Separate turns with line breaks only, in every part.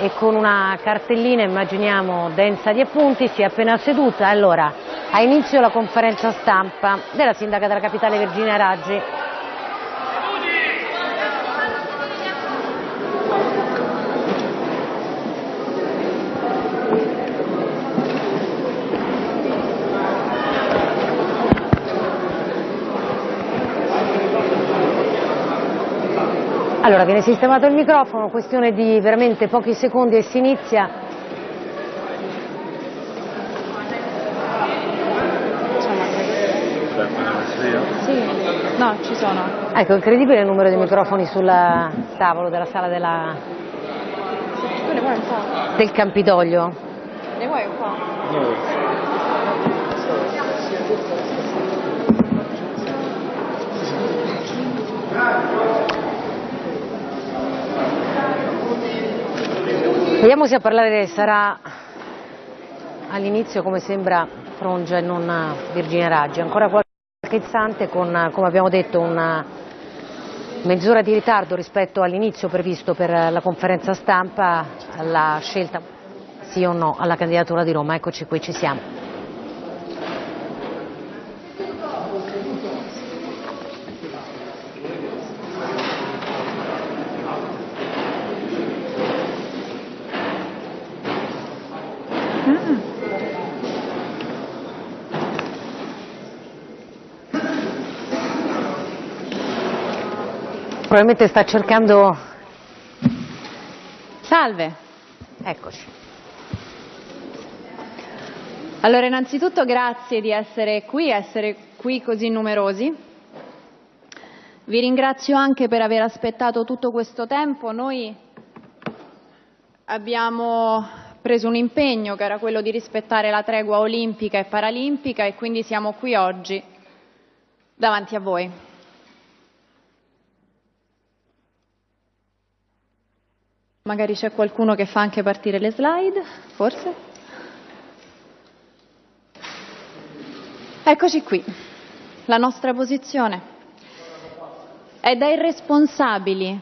e con una cartellina, immaginiamo, densa di appunti, si è appena seduta. Allora, ha inizio la conferenza stampa della sindaca della capitale Virginia Raggi. Allora, viene sistemato il microfono, questione di veramente pochi secondi e si inizia.
Sì, no, ci sono.
Ecco, incredibile il numero di microfoni sul tavolo della sala della...
Tu ne vuoi un po'?
del Campidoglio.
Ne vuoi un po'?
Vediamo se a parlare sarà all'inizio, come sembra, Frongia e non Virginia Raggi. Ancora qualche istante con, come abbiamo detto, una mezz'ora di ritardo rispetto all'inizio previsto per la conferenza stampa, la scelta sì o no alla candidatura di Roma. Eccoci qui, ci siamo. Probabilmente sta cercando...
Salve.
Eccoci.
Allora, innanzitutto grazie di essere qui, essere qui così numerosi. Vi ringrazio anche per aver aspettato tutto questo tempo. Noi abbiamo preso un impegno che era quello di rispettare la tregua olimpica e paralimpica e quindi siamo qui oggi davanti a voi. Magari c'è qualcuno che fa anche partire le slide, forse? Eccoci qui, la nostra posizione. È da irresponsabili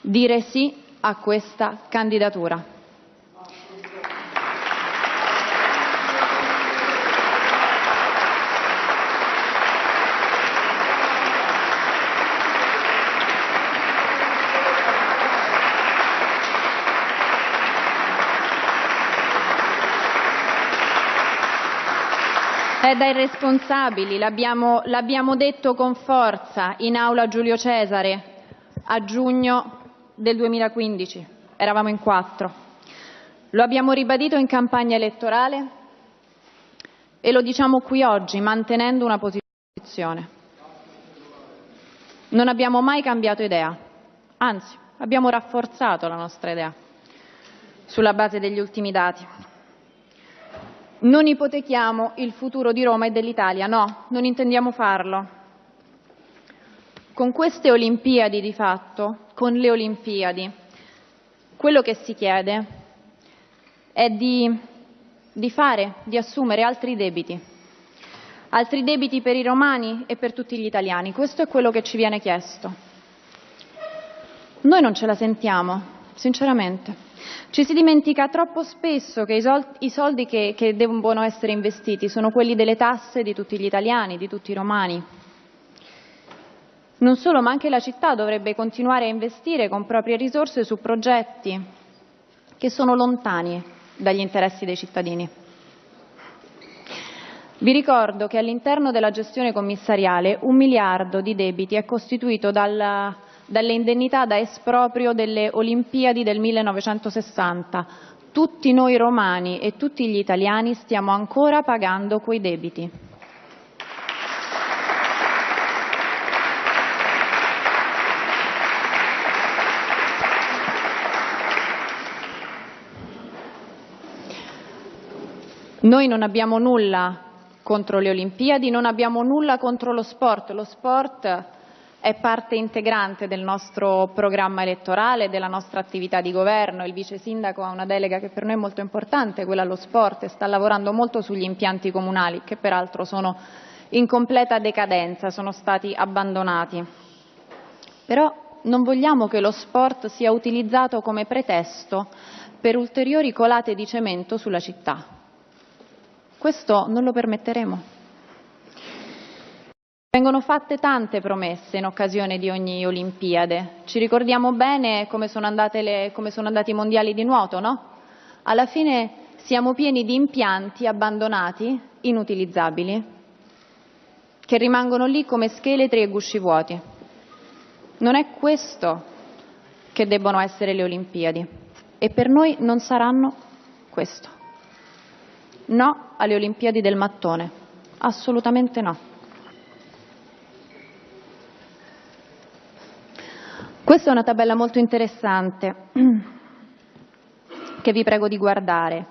dire sì a questa candidatura. È da irresponsabili, l'abbiamo, detto con forza in aula Giulio Cesare a giugno del 2015, eravamo in quattro. Lo abbiamo ribadito in campagna elettorale e lo diciamo qui oggi mantenendo una posizione. Non abbiamo mai cambiato idea, anzi abbiamo rafforzato la nostra idea sulla base degli ultimi dati. Non ipotechiamo il futuro di Roma e dell'Italia, no, non intendiamo farlo. Con queste Olimpiadi di fatto, con le Olimpiadi, quello che si chiede è di, di fare, di assumere altri debiti, altri debiti per i romani e per tutti gli italiani. Questo è quello che ci viene chiesto. Noi non ce la sentiamo, sinceramente. Ci si dimentica troppo spesso che i soldi che, che devono essere investiti sono quelli delle tasse di tutti gli italiani, di tutti i romani. Non solo, ma anche la città dovrebbe continuare a investire con proprie risorse su progetti che sono lontani dagli interessi dei cittadini. Vi ricordo che all'interno della gestione commissariale un miliardo di debiti è costituito dal dalle indennità da esproprio delle Olimpiadi del 1960. Tutti noi romani e tutti gli italiani stiamo ancora pagando quei debiti. Noi non abbiamo nulla contro le Olimpiadi, non abbiamo nulla contro lo sport. Lo sport è parte integrante del nostro programma elettorale, della nostra attività di governo. Il vice sindaco ha una delega che per noi è molto importante, quella allo sport, e sta lavorando molto sugli impianti comunali, che peraltro sono in completa decadenza, sono stati abbandonati. Però non vogliamo che lo sport sia utilizzato come pretesto per ulteriori colate di cemento sulla città. Questo non lo permetteremo. Vengono fatte tante promesse in occasione di ogni Olimpiade. Ci ricordiamo bene come sono, le, come sono andati i mondiali di nuoto, no? Alla fine siamo pieni di impianti abbandonati, inutilizzabili, che rimangono lì come scheletri e gusci vuoti. Non è questo che debbono essere le Olimpiadi e per noi non saranno questo. No alle Olimpiadi del mattone, assolutamente no. Questa è una tabella molto interessante che vi prego di guardare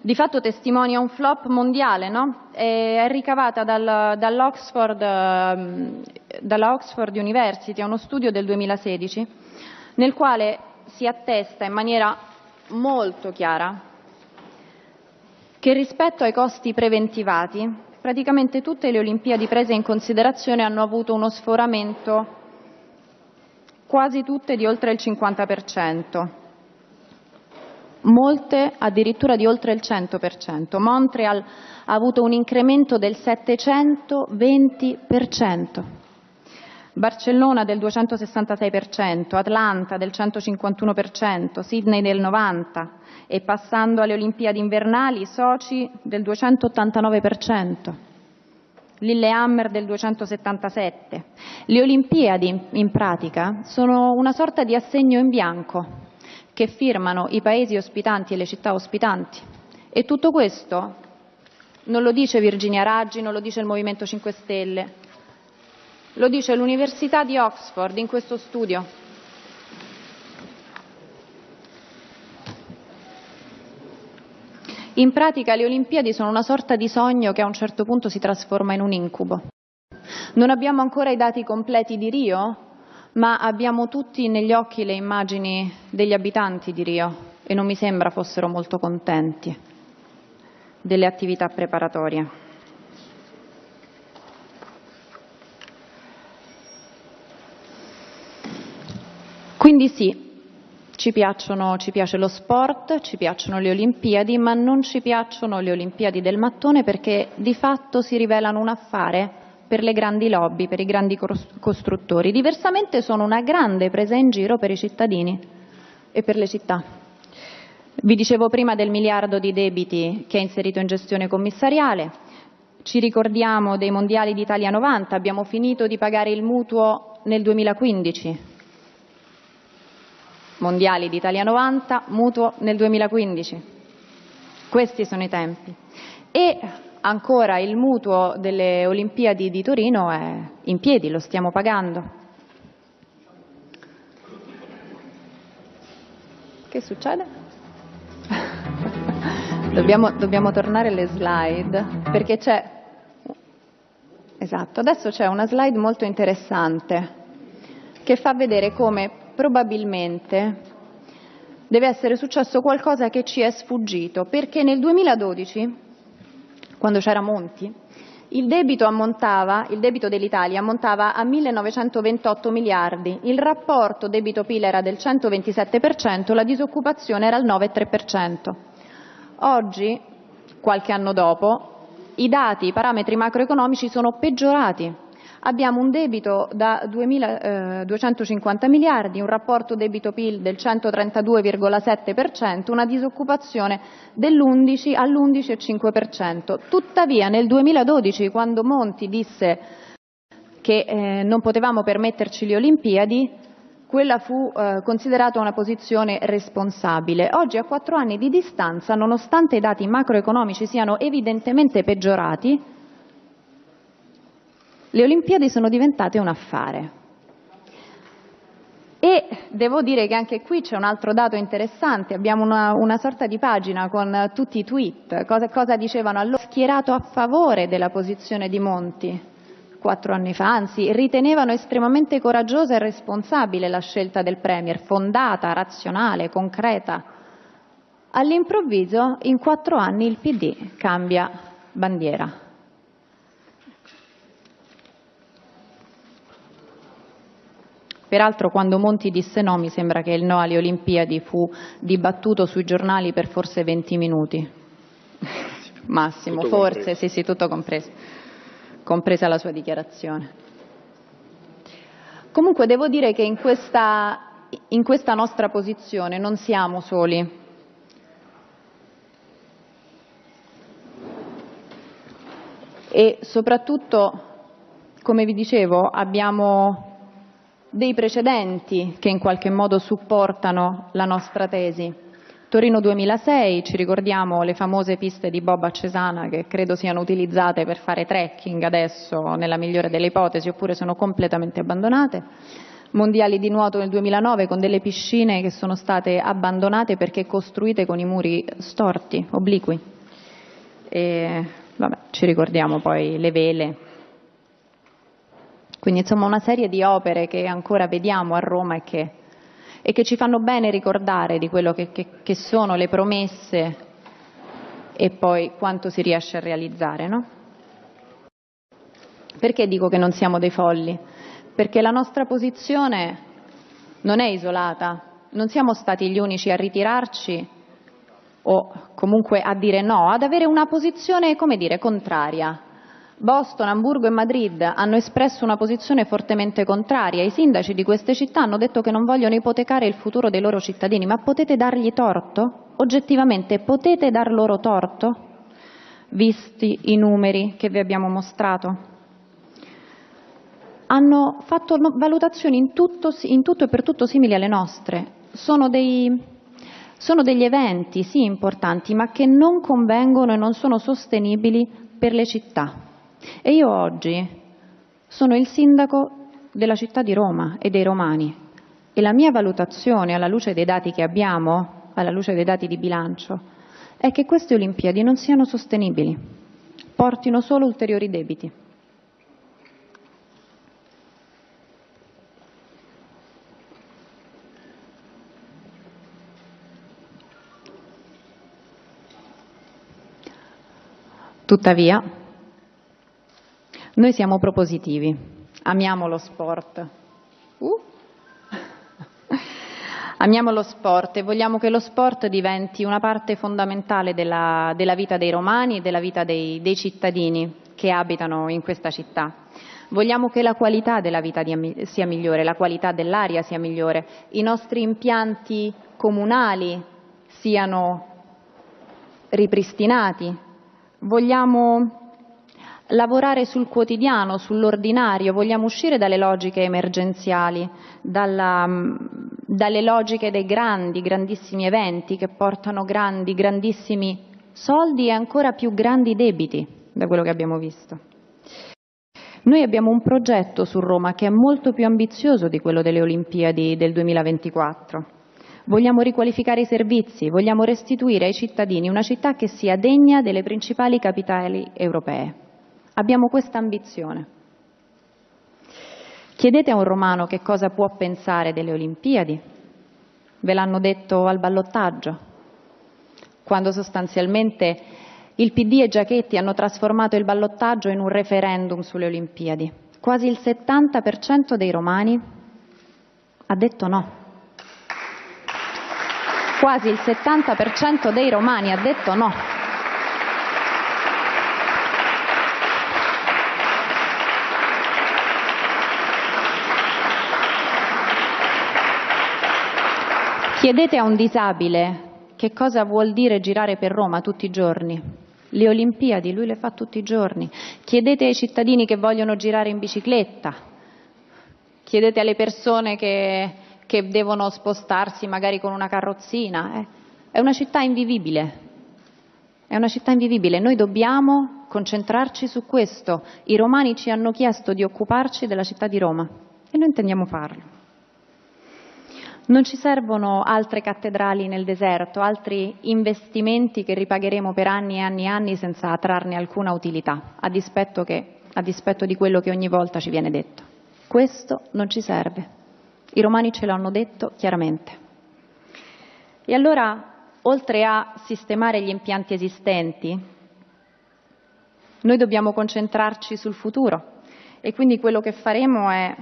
di fatto testimonia un flop mondiale, no? è ricavata dal, dall'Oxford, ehm, dalla Oxford University, uno studio del 2016, nel quale si attesta in maniera molto chiara che rispetto ai costi preventivati praticamente tutte le Olimpiadi prese in considerazione hanno avuto uno sforamento quasi tutte di oltre il 50 molte addirittura di oltre il 100%. Montreal ha avuto un incremento del 720%, Barcellona del 266%, Atlanta del 151%, Sydney del 90% e passando alle Olimpiadi invernali Sochi del 289%. Lillehammer del 277. Le Olimpiadi, in pratica, sono una sorta di assegno in bianco che firmano i paesi ospitanti e le città ospitanti. E tutto questo non lo dice Virginia Raggi, non lo dice il Movimento 5 Stelle, lo dice l'Università di Oxford in questo studio. In pratica le Olimpiadi sono una sorta di sogno che a un certo punto si trasforma in un incubo. Non abbiamo ancora i dati completi di Rio, ma abbiamo tutti negli occhi le immagini degli abitanti di Rio e non mi sembra fossero molto contenti delle attività preparatorie. Quindi sì, ci, ci, piace lo sport, ci piacciono le Olimpiadi, ma non ci piacciono le Olimpiadi del mattone perché di fatto si rivelano un affare per le grandi lobby, per i grandi costruttori. Diversamente sono una grande presa in giro per i cittadini e per le città. Vi dicevo prima del miliardo di debiti che è inserito in gestione commissariale, ci ricordiamo dei mondiali d'Italia 90, abbiamo finito di pagare il mutuo nel 2015. Mondiali d'Italia 90, mutuo nel 2015. Questi sono i tempi. E ancora il mutuo delle Olimpiadi di Torino è in piedi, lo stiamo pagando. Che succede? dobbiamo, dobbiamo tornare alle slide perché c'è... Esatto, adesso c'è una slide molto interessante che fa vedere come probabilmente deve essere successo qualcosa che ci è sfuggito, perché nel 2012 quando c'era Monti, il debito, il debito dell'Italia ammontava a 1.928 miliardi, il rapporto debito-PIL era del 127%, la disoccupazione era al 9,3%. Oggi, qualche anno dopo, i dati, i parametri macroeconomici sono peggiorati Abbiamo un debito da 2.250 eh, miliardi, un rapporto debito-PIL del 132,7%, una disoccupazione dell'11 all'11,5%. Tuttavia nel 2012, quando Monti disse che eh, non potevamo permetterci le Olimpiadi, quella fu eh, considerata una posizione responsabile. Oggi, a quattro anni di distanza, nonostante i dati macroeconomici siano evidentemente peggiorati, le Olimpiadi sono diventate un affare. E devo dire che anche qui c'è un altro dato interessante, abbiamo una, una sorta di pagina con tutti i tweet, cosa, cosa dicevano allora, schierato a favore della posizione di Monti quattro anni fa, anzi ritenevano estremamente coraggiosa e responsabile la scelta del Premier, fondata, razionale, concreta. All'improvviso in quattro anni il PD cambia bandiera. Peraltro quando Monti disse no mi sembra che il no alle Olimpiadi fu dibattuto sui giornali per forse 20 minuti. Massimo,
tutto
forse,
compreso.
sì sì, tutto compreso, compresa la sua dichiarazione. Comunque devo dire che in questa, in questa nostra posizione non siamo soli. E soprattutto, come vi dicevo, abbiamo dei precedenti che in qualche modo supportano la nostra tesi. Torino 2006, ci ricordiamo le famose piste di Bob a Cesana che credo siano utilizzate per fare trekking adesso, nella migliore delle ipotesi, oppure sono completamente abbandonate. Mondiali di nuoto nel 2009 con delle piscine che sono state abbandonate perché costruite con i muri storti, obliqui. E, vabbè, ci ricordiamo poi le vele. Quindi insomma una serie di opere che ancora vediamo a Roma e che e che ci fanno bene ricordare di quello che, che, che sono le promesse e poi quanto si riesce a realizzare. No? Perché dico che non siamo dei folli? Perché la nostra posizione non è isolata, non siamo stati gli unici a ritirarci o comunque a dire no, ad avere una posizione, come dire, contraria. Boston, Amburgo e Madrid hanno espresso una posizione fortemente contraria. I sindaci di queste città hanno detto che non vogliono ipotecare il futuro dei loro cittadini, ma potete dargli torto? Oggettivamente potete dar loro torto? Visti i numeri che vi abbiamo mostrato? Hanno fatto valutazioni in tutto, in tutto e per tutto simili alle nostre. Sono dei, sono degli eventi, sì, importanti, ma che non convengono e non sono sostenibili per le città. E io oggi sono il sindaco della città di Roma e dei romani e la mia valutazione alla luce dei dati che abbiamo, alla luce dei dati di bilancio, è che queste Olimpiadi non siano sostenibili, portino solo ulteriori debiti. Tuttavia, noi siamo propositivi, amiamo lo sport. Uh. amiamo lo sport e vogliamo che lo sport diventi una parte fondamentale della, della vita dei romani e della vita dei, dei, cittadini che abitano in questa città. Vogliamo che la qualità della vita sia migliore, la qualità dell'aria sia migliore, i nostri impianti comunali siano ripristinati. Vogliamo lavorare sul quotidiano, sull'ordinario, vogliamo uscire dalle logiche emergenziali, dalla, dalle logiche dei grandi, grandissimi eventi che portano grandi, grandissimi soldi e ancora più grandi debiti, da quello che abbiamo visto. Noi abbiamo un progetto su Roma che è molto più ambizioso di quello delle Olimpiadi del 2024. Vogliamo riqualificare i servizi, vogliamo restituire ai cittadini una città che sia degna delle principali capitali europee. Abbiamo questa ambizione. Chiedete a un romano che cosa può pensare delle Olimpiadi. Ve l'hanno detto al ballottaggio, quando sostanzialmente il PD e Giachetti hanno trasformato il ballottaggio in un referendum sulle Olimpiadi. Quasi il 70% dei romani ha detto no. Quasi il 70% dei romani ha detto no. Chiedete a un disabile che cosa vuol dire girare per Roma tutti i giorni. Le Olimpiadi, lui le fa tutti i giorni. Chiedete ai cittadini che vogliono girare in bicicletta. Chiedete alle persone che, che devono spostarsi magari con una carrozzina. Eh. È una città invivibile. È una città invivibile. Noi dobbiamo concentrarci su questo. I romani ci hanno chiesto di occuparci della città di Roma e noi intendiamo farlo. Non ci servono altre cattedrali nel deserto, altri investimenti che ripagheremo per anni e anni e anni senza trarne alcuna utilità, a dispetto, che, a dispetto di quello che ogni volta ci viene detto. Questo non ci serve. I romani ce l'hanno detto chiaramente. E allora, oltre a sistemare gli impianti esistenti, noi dobbiamo concentrarci sul futuro e quindi quello che faremo è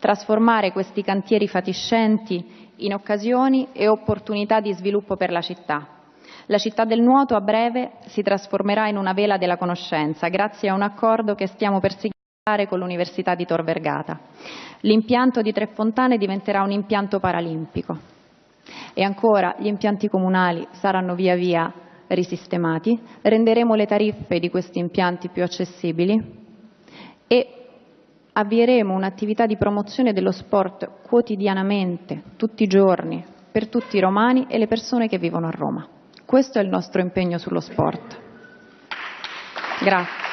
trasformare questi cantieri fatiscenti in occasioni e opportunità di sviluppo per la città. La città del nuoto a breve si trasformerà in una vela della conoscenza grazie a un accordo che stiamo per siglare con l'Università di Tor Vergata. L'impianto di Tre Fontane diventerà un impianto paralimpico. E ancora, gli impianti comunali saranno via via risistemati, renderemo le tariffe di questi impianti più accessibili e avvieremo un'attività di promozione dello sport quotidianamente, tutti i giorni, per tutti i romani e le persone che vivono a Roma. Questo è il nostro impegno sullo sport. Grazie.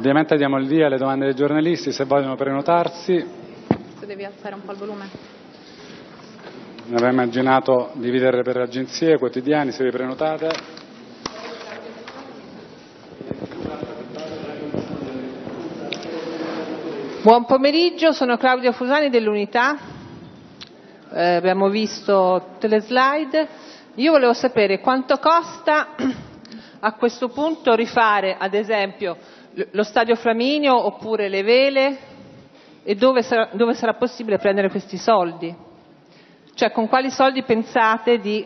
Ovviamente diamo il via alle domande dei giornalisti, se vogliono prenotarsi.
Se devi alzare un po' il volume.
Ne avevo immaginato dividere per agenzie, quotidiani, se vi prenotate.
Buon pomeriggio, sono Claudia Fusani dell'Unità. Eh, abbiamo visto tutte le slide. Io volevo sapere quanto costa a questo punto rifare, ad esempio, lo stadio Flaminio oppure le vele e dove sarà, dove sarà possibile prendere questi soldi? Cioè con quali soldi pensate di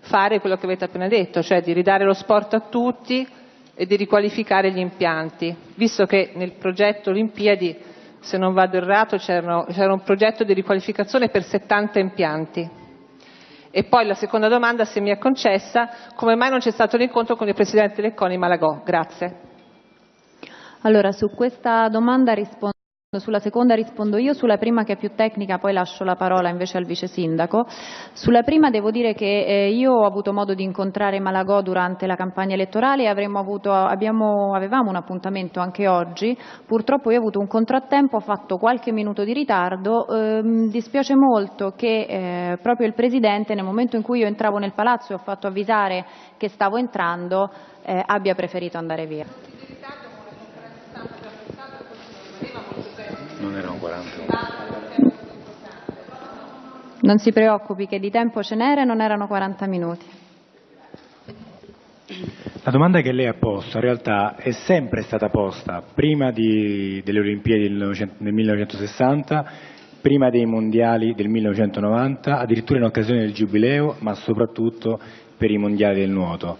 fare quello che avete appena detto, cioè di ridare lo sport a tutti e di riqualificare gli impianti, visto che nel progetto Olimpiadi, se non vado errato, c'era un progetto di riqualificazione per 70 impianti. E poi la seconda domanda, se mi è concessa, come mai non c'è stato l'incontro con il Presidente Lecconi Malagò? Grazie.
Allora, su questa domanda rispondo sulla seconda rispondo io, sulla prima che è più tecnica poi lascio la parola invece al vice sindaco. Sulla prima devo dire che eh, io ho avuto modo di incontrare Malagò durante la campagna elettorale e avuto, abbiamo, avevamo un appuntamento anche oggi, purtroppo io ho avuto un contrattempo, ho fatto qualche minuto di ritardo, eh, dispiace molto che eh, proprio il Presidente nel momento in cui io entravo nel palazzo e ho fatto avvisare che stavo entrando eh, abbia preferito andare via.
40.
Non si preoccupi che di tempo ce n'era e non erano 40 minuti.
La domanda che lei ha posto in realtà è sempre stata posta prima di, delle Olimpiadi del 1960 prima dei mondiali del 1990, addirittura in occasione del Giubileo, ma soprattutto per i mondiali del nuoto.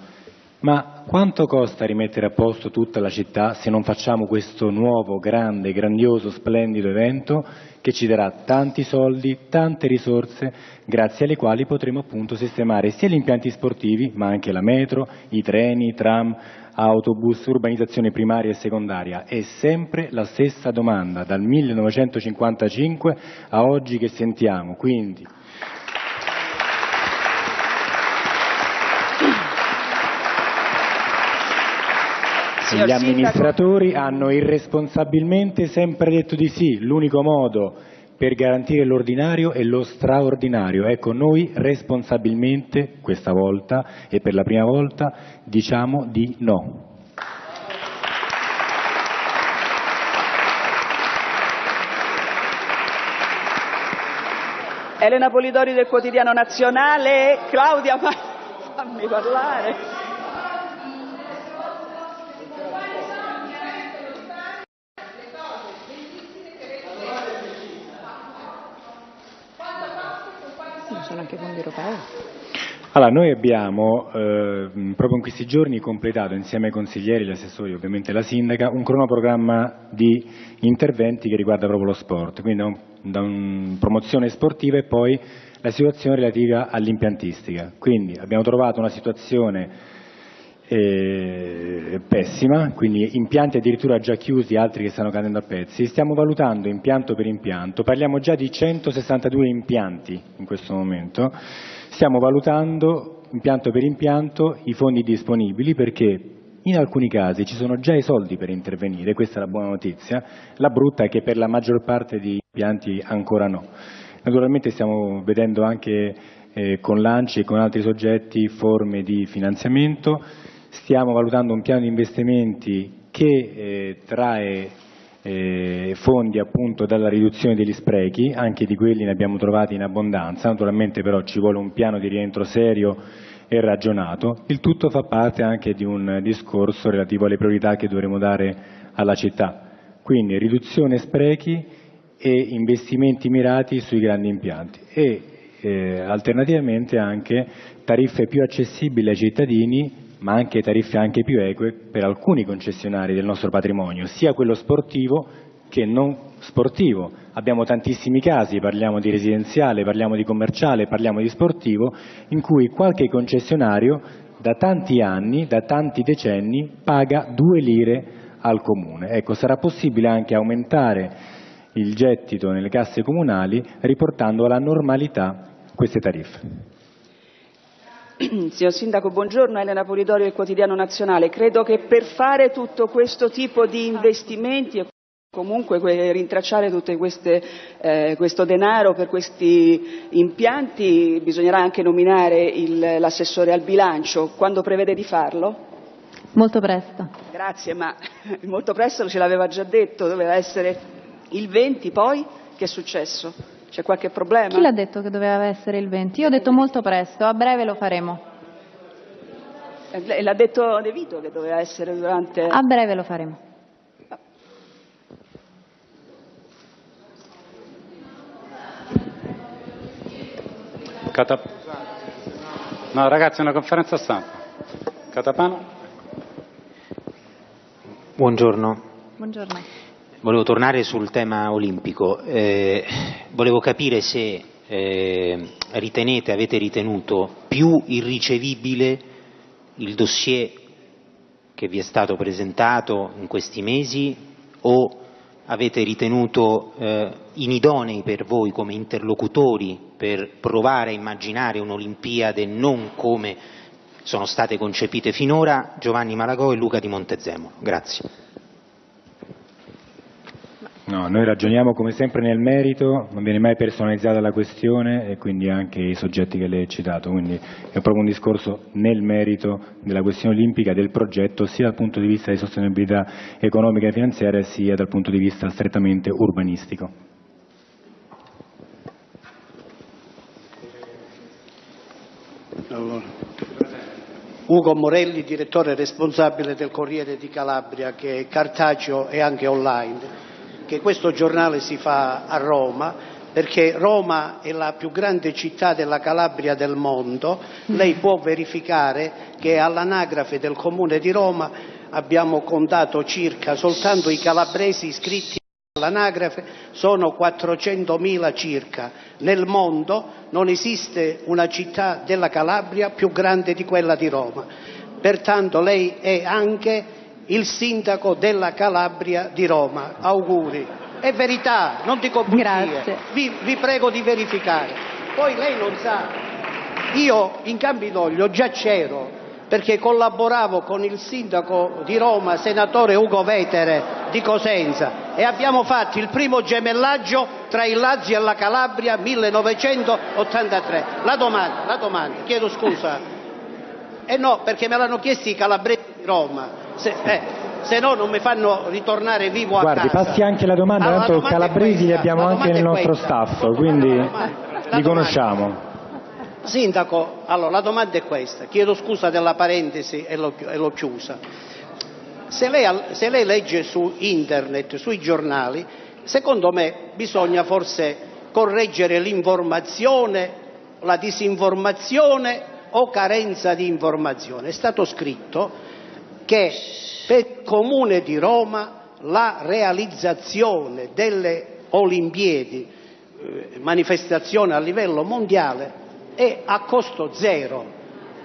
Ma quanto costa rimettere a posto tutta la città se non facciamo questo nuovo, grande, grandioso, splendido evento che ci darà tanti soldi, tante risorse, grazie alle quali potremo appunto sistemare sia gli impianti sportivi, ma anche la metro, i treni, i tram, autobus, urbanizzazione primaria e secondaria. È sempre la stessa domanda, dal 1955 a oggi che sentiamo. Quindi Gli amministratori hanno irresponsabilmente sempre detto di sì, l'unico modo per garantire l'ordinario è lo straordinario. Ecco, noi responsabilmente questa volta e per la prima volta diciamo di no.
Elena Polidori del Quotidiano Nazionale, Claudia, fammi parlare.
Sono anche fondi europei.
Allora, noi abbiamo eh, proprio in questi giorni completato insieme ai consiglieri, gli assessori, ovviamente la sindaca, un cronoprogramma di interventi che riguarda proprio lo sport, quindi da, un, da un promozione sportiva e poi la situazione relativa all'impiantistica. Quindi abbiamo trovato una situazione eh, pessima, quindi impianti addirittura già chiusi, altri che stanno cadendo a pezzi. Stiamo valutando impianto per impianto, parliamo già di 162 impianti in questo momento, stiamo valutando impianto per impianto i fondi disponibili perché in alcuni casi ci sono già i soldi per intervenire, questa è la buona notizia, la brutta è che per la maggior parte di impianti ancora no. Naturalmente stiamo vedendo anche eh, con l'ANCI e con altri soggetti forme di finanziamento, stiamo valutando un piano di investimenti che eh, trae eh, fondi appunto dalla riduzione degli sprechi, anche di quelli ne abbiamo trovati in abbondanza, naturalmente però ci vuole un piano di rientro serio e ragionato, il tutto fa parte anche di un discorso relativo alle priorità che dovremo dare alla città, quindi riduzione sprechi e investimenti mirati sui grandi impianti e eh, alternativamente anche tariffe più accessibili ai cittadini ma anche tariffe anche più eque per alcuni concessionari del nostro patrimonio, sia quello sportivo che non sportivo. Abbiamo tantissimi casi, parliamo di residenziale, parliamo di commerciale, parliamo di sportivo, in cui qualche concessionario da tanti anni, da tanti decenni, paga due lire al comune. Ecco, sarà possibile anche aumentare il gettito nelle casse comunali riportando alla normalità queste tariffe.
Signor Sindaco, buongiorno. Elena Polidori del Quotidiano Nazionale. Credo che per fare tutto questo tipo di investimenti e comunque rintracciare tutto eh, questo denaro per questi impianti bisognerà anche nominare l'assessore al bilancio. Quando prevede di farlo?
Molto presto.
Grazie, ma molto presto ce l'aveva già detto, doveva essere il 20, poi che è successo? C'è qualche problema?
Chi l'ha detto che doveva essere il 20? Io ho detto molto presto, a breve lo faremo.
Eh, l'ha detto De Vito che doveva essere durante...
A breve lo faremo.
Catap... No ragazzi è una conferenza stampa. Catapano?
Buongiorno.
Buongiorno.
Volevo tornare sul tema olimpico. Eh, volevo capire se eh, ritenete, avete ritenuto più irricevibile il dossier che vi è stato presentato in questi mesi o avete ritenuto eh, inidonei per voi come interlocutori per provare a immaginare un'Olimpiade non come sono state concepite finora Giovanni Malagò e Luca di Montezemolo. Grazie.
No, noi ragioniamo come sempre nel merito, non viene mai personalizzata la questione e quindi anche i soggetti che lei ha citato, quindi è proprio un discorso nel merito della questione olimpica, del progetto, sia dal punto di vista di sostenibilità economica e finanziaria sia dal punto di vista strettamente urbanistico.
Ugo Morelli, direttore responsabile del Corriere di Calabria che è cartaceo e anche online che questo giornale si fa a Roma perché Roma è la più grande città della Calabria del mondo, lei può verificare che all'anagrafe del comune di Roma abbiamo contato circa soltanto i calabresi iscritti all'anagrafe sono 400.000 circa. Nel mondo non esiste una città della Calabria più grande di quella di Roma. Pertanto lei è anche il sindaco della Calabria di Roma. Auguri. È verità, non dico bugie. Vi, vi prego di verificare. Poi lei non sa, io in Campidoglio già c'ero perché collaboravo con il sindaco di Roma, senatore Ugo Vetere di Cosenza e abbiamo fatto il primo gemellaggio tra il Lazio e la Calabria 1983. La domanda, la domanda, chiedo scusa. Eh no, perché me l'hanno chiesto i calabresi di Roma. Se, eh, se no non mi fanno ritornare vivo a
Guardi,
casa.
passi anche la domanda,
Allora,
tanto
domanda
calabresi li abbiamo anche nel nostro staff, quindi
La domanda- la
li conosciamo.
Sindaco, allora la domanda è questa, chiedo scusa della parentesi e l'ho, chiusa. Se lei, se lei legge su internet, sui giornali, secondo me bisogna forse correggere l'informazione, la disinformazione o carenza di informazione. È stato scritto che per il Comune di Roma la realizzazione delle Olimpiadi, eh, manifestazione a livello mondiale, è a costo zero.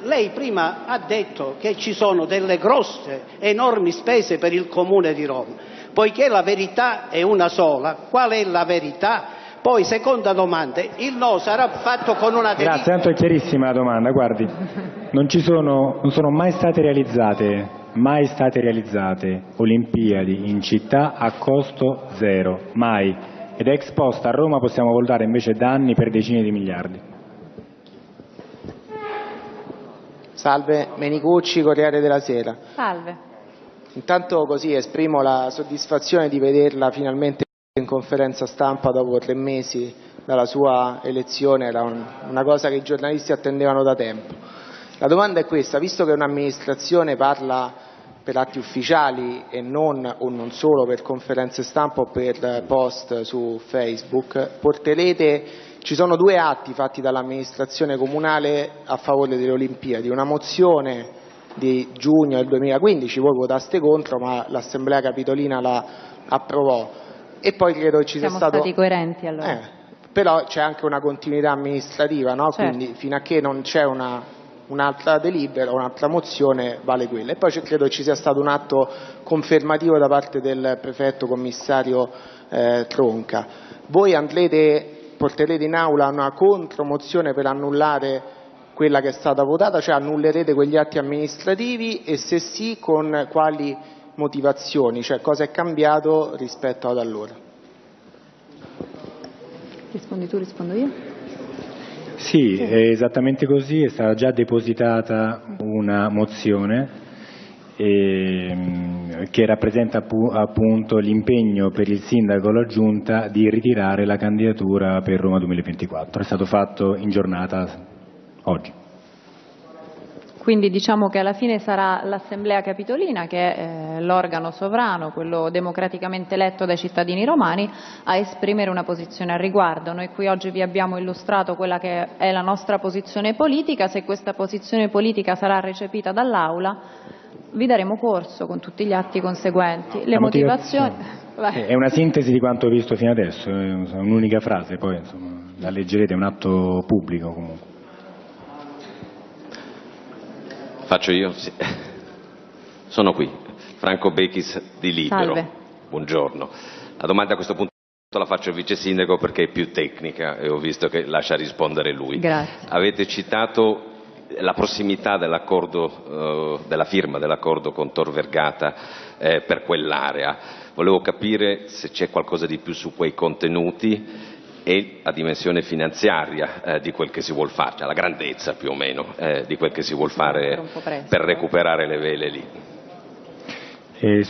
Lei prima ha detto che ci sono delle grosse, enormi spese per il Comune di Roma. Poiché la verità è una sola, qual è la verità? Poi, seconda domanda, il no sarà fatto con una delibera?
Grazie, tanto è chiarissima la domanda. Guardi, non, ci sono, non sono mai state realizzate, mai state realizzate Olimpiadi in città a costo zero, mai. Ed ex post a Roma possiamo voltare invece danni per decine di miliardi.
Salve, Menicucci, Corriere della Sera.
Salve.
Intanto così esprimo la soddisfazione di vederla finalmente in conferenza stampa dopo tre mesi dalla sua elezione, era un- una cosa che i giornalisti attendevano da tempo. La domanda è questa, visto che un'amministrazione parla per atti ufficiali e non o non solo per conferenze stampa o per post su Facebook, porterete ci sono due atti fatti dall'amministrazione comunale a favore delle Olimpiadi, una mozione di giugno del 2015, voi votaste contro ma l'Assemblea Capitolina la approvò e poi credo ci
Siamo
sia stato...
stati coerenti allora.
Eh, però c'è anche una continuità amministrativa, no?
Certo.
quindi fino a che non c'è una- un'altra delibera, un'altra mozione, vale quella. E poi credo ci sia stato un atto confermativo da parte del prefetto commissario eh, Tronca. Voi andrete, porterete in aula una contromozione per annullare quella che è stata votata, cioè annullerete quegli atti amministrativi e se sì con quali motivazioni, cioè cosa è cambiato rispetto ad allora.
Rispondi tu, rispondo io?
Sì, è esattamente così, è stata già depositata una mozione ehm, che rappresenta appu- appunto l'impegno per il sindaco e la giunta di ritirare la candidatura per Roma 2024. È stato fatto in giornata oggi.
Quindi diciamo che alla fine sarà l'Assemblea Capitolina, che è eh, l'organo sovrano, quello democraticamente eletto dai cittadini romani, a esprimere una posizione al riguardo. Noi qui oggi vi abbiamo illustrato quella che è la nostra posizione politica, se questa posizione politica sarà recepita dall'Aula vi daremo corso con tutti gli atti conseguenti. Le motivazioni...
motivazione. È una sintesi di quanto ho visto fino adesso, è un'unica frase, poi insomma, la leggerete, è un atto pubblico comunque.
Faccio io? Sì. Sono qui, Franco Bechis di Libero.
Salve.
Buongiorno. La domanda a questo punto la faccio al vice sindaco perché è più tecnica e ho visto che lascia rispondere lui.
Grazie.
Avete citato la prossimità dell'accordo, eh, della firma dell'accordo con Tor Vergata eh, per quell'area. Volevo capire se c'è qualcosa di più su quei contenuti e la dimensione finanziaria eh, di quel che si vuol fare, cioè la grandezza più o meno eh, di quel che si vuol fare per
eh.
recuperare le vele lì.
E